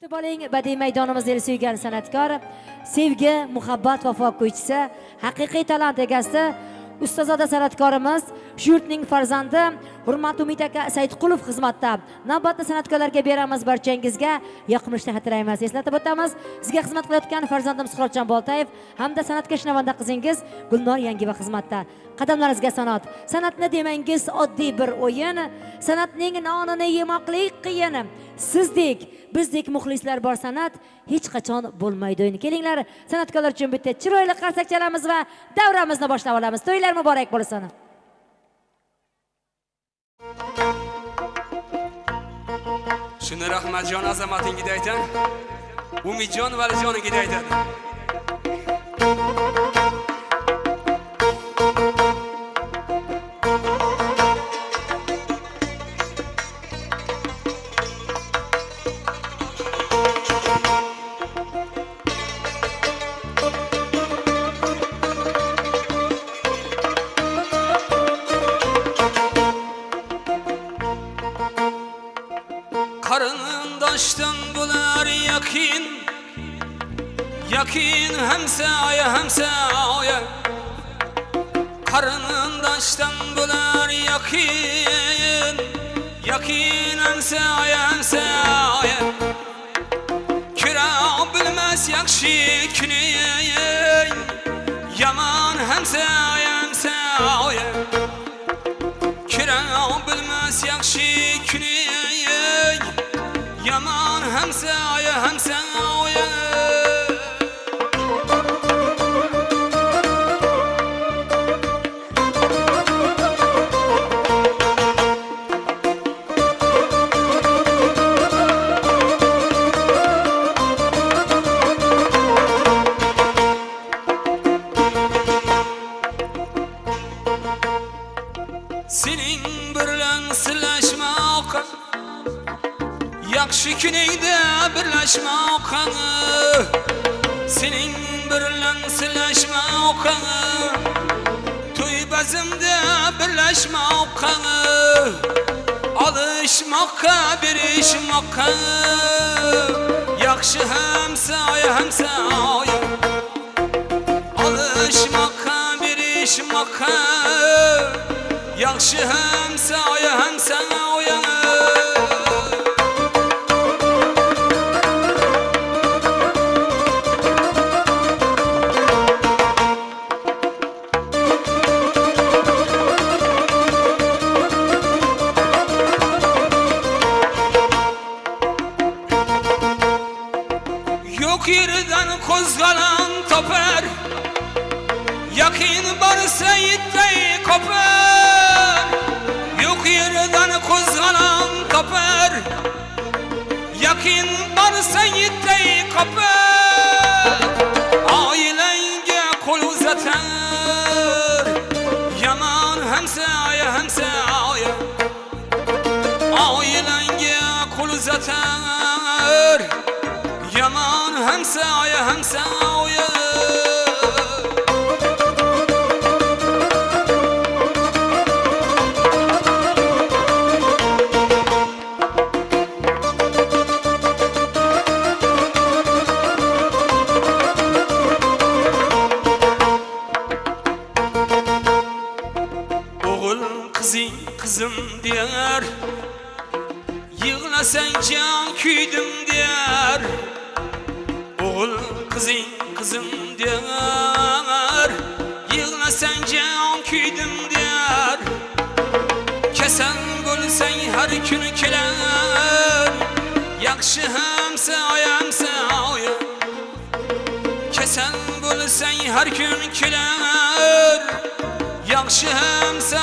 Kutib oling badiiy maydonimizda suygan san'atkor, sevgi, muhabbat, vafo ko'ychisi, haqiqiy talant egasi, ustozoda san'atkorimiz, shu yurtning farzandi, hurmatli Umid aka Saidqulov xizmatda. Navbatda san'atkorlarga beramiz barchangizga yoqimli tahat tilaymiz. Eslatib o'tamiz, sizga xizmat qilayotgan farzandim Suhratjon Boltayev hamda san'atkash navanda qizingiz Gulnor Yangiyeva xizmatda. Qadamlaringizga san'at. San'atni demangiz oddiy bir o'yin, san'atning nonini yemoqlik qiyin. Sizdek, bizdek muxlislar bor san'at hech qachon bo'lmaydi o'yin. Kelinglar, san'atkorlar uchun bitta chiroyli qarsak chalamiz va davramizni boshlab olamiz. To'ylar muborak bo'lsin. shuni rahmatjon azamatnikiga aytadi umidjon valijonikiga aytadi Qarındaşdan bular yakin. Yakin hemsaya hemsaya Qarındaşdan bular yakin. Yakin hemsaya hemsaya Kira bilmez yakşı hamsa Yakşı kineyde birleşmek Senin birlen sileşmek Toy bezimde birleşmek Alışmakka birişmakka Yakşı hemsaya hemsaya Alışmakka birişmakka Yakşı hemsaya hemsaya Yok kozgalan toper Yakin varsa yittey koper. Yok yerden kozgalan toper Yakin varsa yittey koper Yaman hemsaya hemsaya Oğul kızım kızım der Yığlasan can küydüm der Oğul kızım kızım der Yığlasan can küydüm der Kesen gülsen her gün keler Yakşı hemse ayamse aya Kesen gülsen her gün keler Yakşı hemse